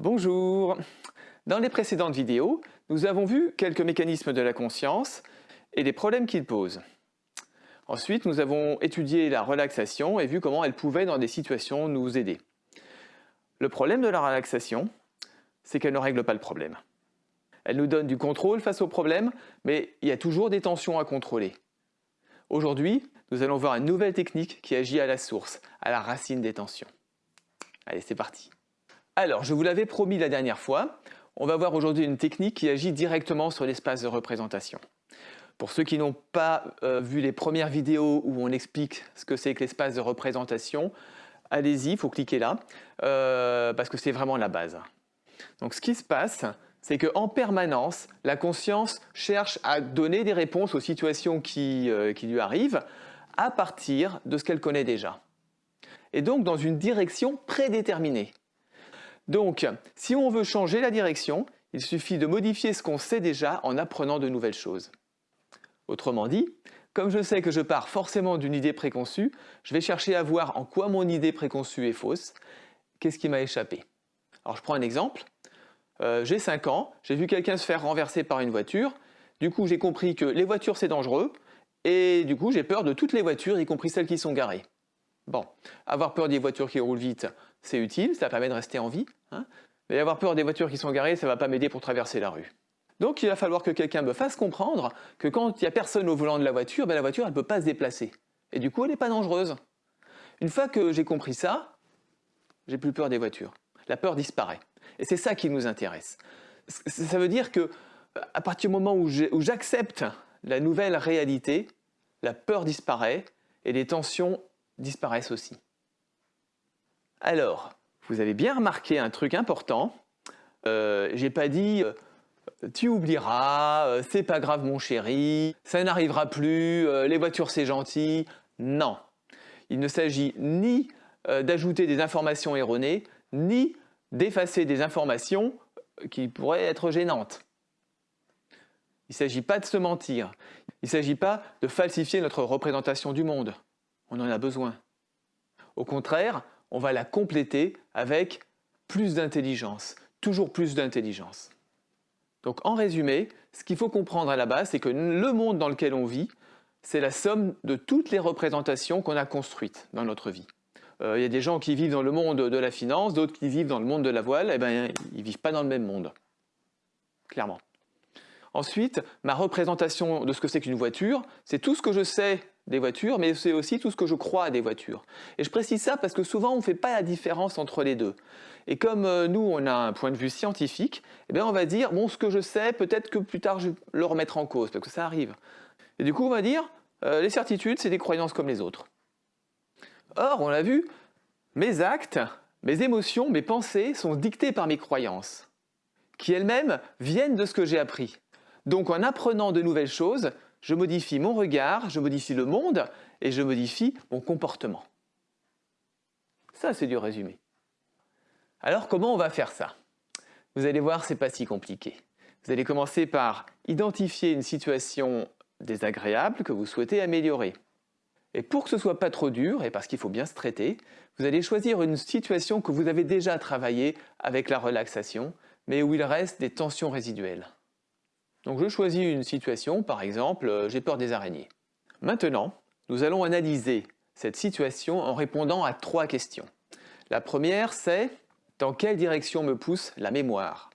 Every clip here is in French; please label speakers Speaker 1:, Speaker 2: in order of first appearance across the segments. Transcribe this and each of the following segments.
Speaker 1: Bonjour Dans les précédentes vidéos, nous avons vu quelques mécanismes de la conscience et les problèmes qu'ils posent. Ensuite, nous avons étudié la relaxation et vu comment elle pouvait dans des situations nous aider. Le problème de la relaxation, c'est qu'elle ne règle pas le problème. Elle nous donne du contrôle face au problème, mais il y a toujours des tensions à contrôler. Aujourd'hui, nous allons voir une nouvelle technique qui agit à la source, à la racine des tensions. Allez, c'est parti alors, je vous l'avais promis la dernière fois, on va voir aujourd'hui une technique qui agit directement sur l'espace de représentation. Pour ceux qui n'ont pas euh, vu les premières vidéos où on explique ce que c'est que l'espace de représentation, allez-y, il faut cliquer là, euh, parce que c'est vraiment la base. Donc ce qui se passe, c'est qu'en permanence, la conscience cherche à donner des réponses aux situations euh, qui lui arrivent à partir de ce qu'elle connaît déjà. Et donc dans une direction prédéterminée. Donc, si on veut changer la direction, il suffit de modifier ce qu'on sait déjà en apprenant de nouvelles choses. Autrement dit, comme je sais que je pars forcément d'une idée préconçue, je vais chercher à voir en quoi mon idée préconçue est fausse, qu'est-ce qui m'a échappé? Alors je prends un exemple, euh, j'ai 5 ans, j'ai vu quelqu'un se faire renverser par une voiture, du coup j'ai compris que les voitures c'est dangereux, et du coup j'ai peur de toutes les voitures, y compris celles qui sont garées. Bon, avoir peur des voitures qui roulent vite, c'est utile, ça permet de rester en vie. Hein. mais avoir peur des voitures qui sont garées, ça ne va pas m'aider pour traverser la rue. Donc il va falloir que quelqu'un me fasse comprendre que quand il n'y a personne au volant de la voiture, ben, la voiture elle ne peut pas se déplacer. Et du coup elle n'est pas dangereuse. Une fois que j'ai compris ça, j'ai plus peur des voitures. La peur disparaît. Et c'est ça qui nous intéresse. Ça veut dire que à partir du moment où j'accepte la nouvelle réalité, la peur disparaît et les tensions disparaissent aussi. Alors, vous avez bien remarqué un truc important. Euh, J'ai pas dit euh, tu oublieras, euh, c'est pas grave mon chéri, ça n'arrivera plus, euh, les voitures c'est gentil. Non, il ne s'agit ni d'ajouter des informations erronées, ni d'effacer des informations qui pourraient être gênantes. Il ne s'agit pas de se mentir, il ne s'agit pas de falsifier notre représentation du monde. On en a besoin. Au contraire, on va la compléter avec plus d'intelligence, toujours plus d'intelligence. Donc en résumé, ce qu'il faut comprendre à la base, c'est que le monde dans lequel on vit, c'est la somme de toutes les représentations qu'on a construites dans notre vie. Euh, il y a des gens qui vivent dans le monde de la finance, d'autres qui vivent dans le monde de la voile, et eh bien ils ne vivent pas dans le même monde, clairement. Ensuite, ma représentation de ce que c'est qu'une voiture, c'est tout ce que je sais des voitures, mais c'est aussi tout ce que je crois à des voitures. Et je précise ça parce que souvent on ne fait pas la différence entre les deux. Et comme euh, nous, on a un point de vue scientifique, eh bien on va dire, bon, ce que je sais, peut-être que plus tard je vais le remettre en cause, parce que ça arrive. Et du coup, on va dire, euh, les certitudes, c'est des croyances comme les autres. Or, on l'a vu, mes actes, mes émotions, mes pensées sont dictées par mes croyances, qui elles-mêmes viennent de ce que j'ai appris. Donc en apprenant de nouvelles choses, je modifie mon regard, je modifie le monde et je modifie mon comportement. Ça, c'est du résumé. Alors, comment on va faire ça? Vous allez voir, ce n'est pas si compliqué. Vous allez commencer par identifier une situation désagréable que vous souhaitez améliorer. Et pour que ce ne soit pas trop dur, et parce qu'il faut bien se traiter, vous allez choisir une situation que vous avez déjà travaillée avec la relaxation, mais où il reste des tensions résiduelles. Donc je choisis une situation, par exemple, euh, j'ai peur des araignées. Maintenant, nous allons analyser cette situation en répondant à trois questions. La première, c'est dans quelle direction me pousse la mémoire?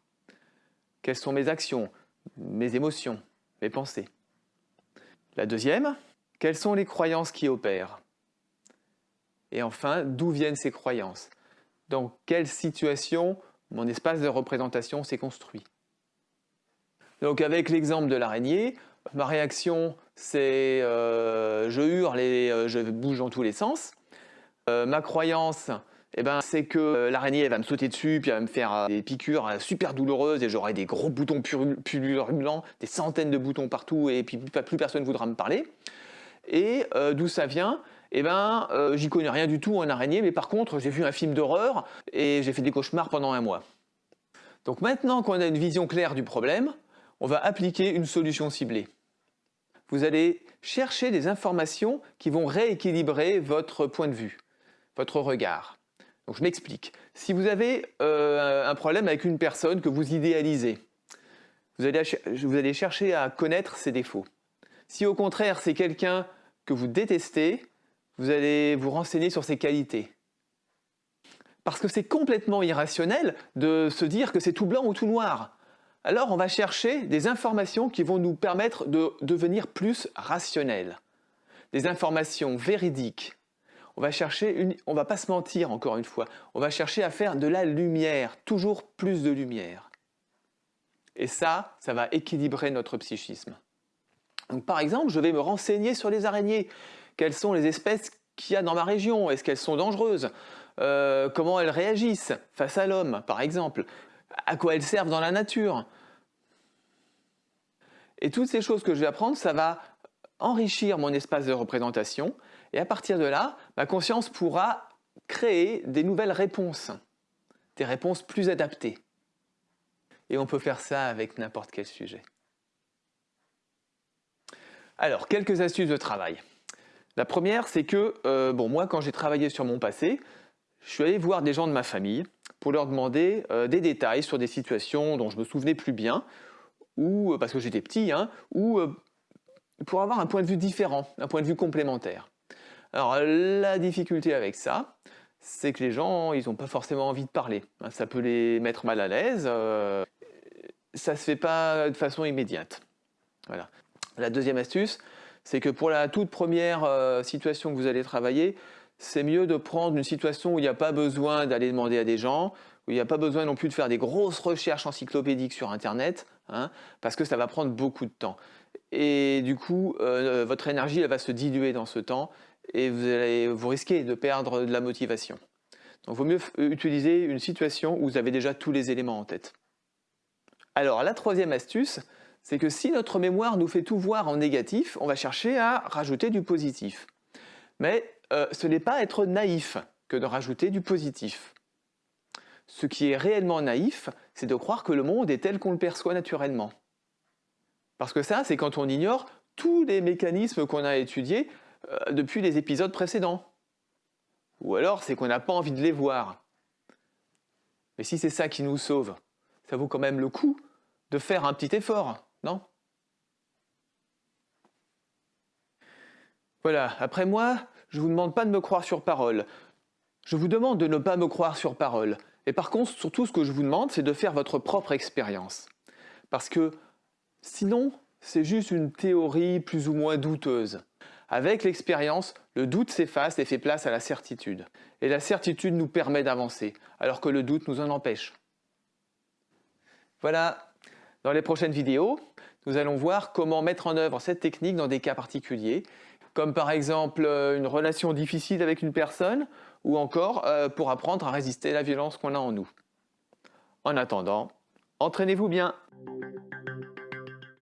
Speaker 1: Quelles sont mes actions, mes émotions, mes pensées? La deuxième, quelles sont les croyances qui opèrent? Et enfin, d'où viennent ces croyances? Dans quelle situation mon espace de représentation s'est construit? Donc avec l'exemple de l'araignée, ma réaction c'est euh, je hurle et euh, je bouge dans tous les sens. Euh, ma croyance, eh ben, c'est que l'araignée va me sauter dessus, puis elle va me faire des piqûres super douloureuses et j'aurai des gros boutons pululents, des centaines de boutons partout et puis plus personne ne voudra me parler. Et d'où ça vient? Eh ben, j'y connais rien du tout en araignée, mais par contre, j'ai vu un film d'horreur et j'ai fait des cauchemars pendant un mois. Donc maintenant qu'on a une vision claire du problème, on va appliquer une solution ciblée. Vous allez chercher des informations qui vont rééquilibrer votre point de vue, votre regard. Je m'explique. Si vous avez euh, un problème avec une personne que vous idéalisez, vous allez chercher à connaître ses défauts. Si au contraire c'est quelqu'un que vous détestez, vous allez vous renseigner sur ses qualités. Parce que c'est complètement irrationnel de se dire que c'est tout blanc ou tout noir. Alors on va chercher des informations qui vont nous permettre de devenir plus rationnels. Des informations véridiques. On va chercher, on va pas se mentir encore une fois, on va chercher à faire de la lumière, toujours plus de lumière. Et ça, ça va équilibrer notre psychisme. Donc, par exemple, je vais me renseigner sur les araignées. Quelles sont les espèces qu'il y a dans ma région? Est-ce qu'elles sont dangereuses? Euh, Comment elles réagissent face à l'homme, par exemple? À quoi elles servent dans la nature Et toutes ces choses que je vais apprendre, ça va enrichir mon espace de représentation. Et à partir de là, ma conscience pourra créer des nouvelles réponses, des réponses plus adaptées. Et on peut faire ça avec n'importe quel sujet. Alors, quelques astuces de travail. La première, c'est que, euh, bon, moi, quand j'ai travaillé sur mon passé, je suis allé voir des gens de ma famille pour leur demander euh, des détails sur des situations dont je me souvenais plus bien, ou euh, parce que j'étais petit, hein, ou pour avoir un point de vue différent, un point de vue complémentaire. Alors, la difficulté avec ça, c'est que les gens, ils n'ont pas forcément envie de parler. Ça peut les mettre mal à l'aise. ça ne se fait pas de façon immédiate. Voilà. La deuxième astuce, c'est que pour la toute première euh, situation que vous allez travailler, c'est mieux de prendre une situation où il n'y a pas besoin d'aller demander à des gens, où il n'y a pas besoin non plus de faire des grosses recherches encyclopédiques sur Internet, hein, parce que ça va prendre beaucoup de temps. Et du coup, euh, votre énergie elle va se diluer dans ce temps et vous, allez, vous risquez de perdre de la motivation. Donc il vaut mieux utiliser une situation où vous avez déjà tous les éléments en tête. Alors la troisième astuce, c'est que si notre mémoire nous fait tout voir en négatif, on va chercher à rajouter du positif. Mais euh, ce n'est pas être naïf que de rajouter du positif. Ce qui est réellement naïf, c'est de croire que le monde est tel qu'on le perçoit naturellement. Parce que ça, c'est quand on ignore tous les mécanismes qu'on a étudiés euh, depuis les épisodes précédents. Ou alors, c'est qu'on n'a pas envie de les voir. Mais si c'est ça qui nous sauve, ça vaut quand même le coup de faire un petit effort. Non? Voilà, après moi, je ne vous demande pas de me croire sur parole. Je vous demande de ne pas me croire sur parole. Et par contre, surtout, ce que je vous demande, c'est de faire votre propre expérience. Parce que sinon, c'est juste une théorie plus ou moins douteuse. Avec l'expérience, le doute s'efface et fait place à la certitude. Et la certitude nous permet d'avancer, alors que le doute nous en empêche. Voilà, dans les prochaines vidéos, nous allons voir comment mettre en œuvre cette technique dans des cas particuliers, comme par exemple euh, une relation difficile avec une personne, ou encore euh, pour apprendre à résister à la violence qu'on a en nous. En attendant, entraînez-vous bien